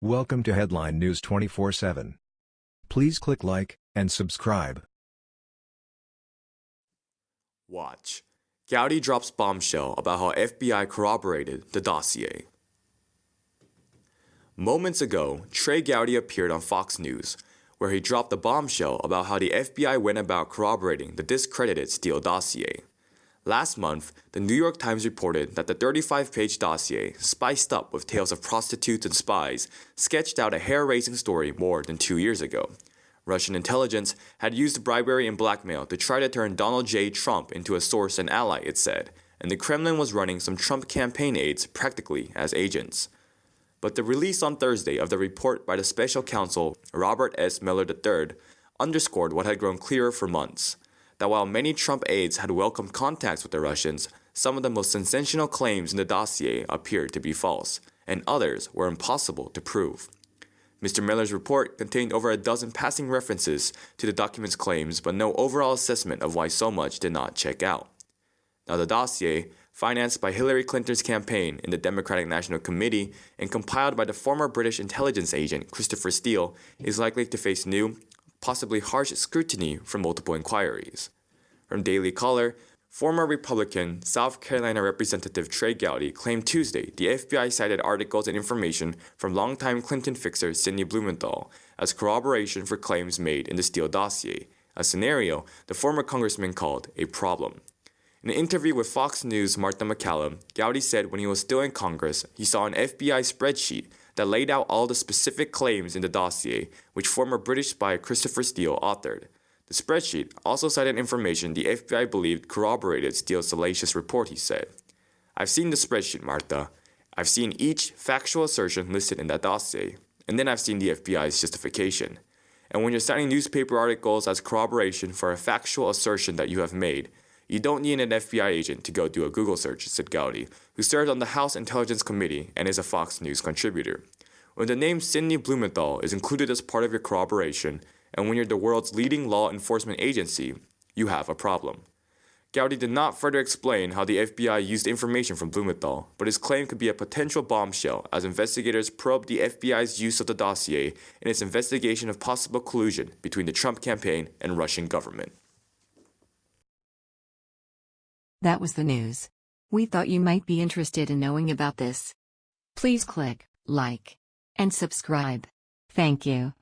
Welcome to Headline News 24/7. Please click like and subscribe. Watch. Gowdy drops bombshell about how FBI corroborated the dossier. Moments ago, Trey Gowdy appeared on Fox News, where he dropped a bombshell about how the FBI went about corroborating the discredited Steele dossier. Last month, the New York Times reported that the 35 page dossier, spiced up with tales of prostitutes and spies, sketched out a hair raising story more than two years ago. Russian intelligence had used bribery and blackmail to try to turn Donald J. Trump into a source and ally, it said, and the Kremlin was running some Trump campaign aides practically as agents. But the release on Thursday of the report by the special counsel Robert S. Mueller III underscored what had grown clearer for months that while many Trump aides had welcomed contacts with the Russians, some of the most sensational claims in the dossier appeared to be false, and others were impossible to prove. Mr. Mueller's report contained over a dozen passing references to the document's claims, but no overall assessment of why so much did not check out. Now, the dossier, financed by Hillary Clinton's campaign in the Democratic National Committee and compiled by the former British intelligence agent Christopher Steele, is likely to face new possibly harsh scrutiny from multiple inquiries. From Daily Caller, former Republican South Carolina Representative Trey Gowdy claimed Tuesday the FBI cited articles and information from longtime Clinton fixer Sidney Blumenthal as corroboration for claims made in the Steele dossier, a scenario the former congressman called a problem. In an interview with Fox News' Martha MacCallum, Gowdy said when he was still in Congress, he saw an FBI spreadsheet that laid out all the specific claims in the dossier, which former British spy Christopher Steele authored. The spreadsheet also cited information the FBI believed corroborated Steele's salacious report, he said. I've seen the spreadsheet, Martha. I've seen each factual assertion listed in that dossier, and then I've seen the FBI's justification. And when you're citing newspaper articles as corroboration for a factual assertion that you have made, you don't need an FBI agent to go do a Google search, said Gowdy, who served on the House Intelligence Committee and is a Fox News contributor. When the name Sidney Blumenthal is included as part of your corroboration, and when you're the world's leading law enforcement agency, you have a problem. Gowdy did not further explain how the FBI used information from Blumenthal, but his claim could be a potential bombshell as investigators probe the FBI's use of the dossier in its investigation of possible collusion between the Trump campaign and Russian government. That was the news. We thought you might be interested in knowing about this. Please click like and subscribe. Thank you.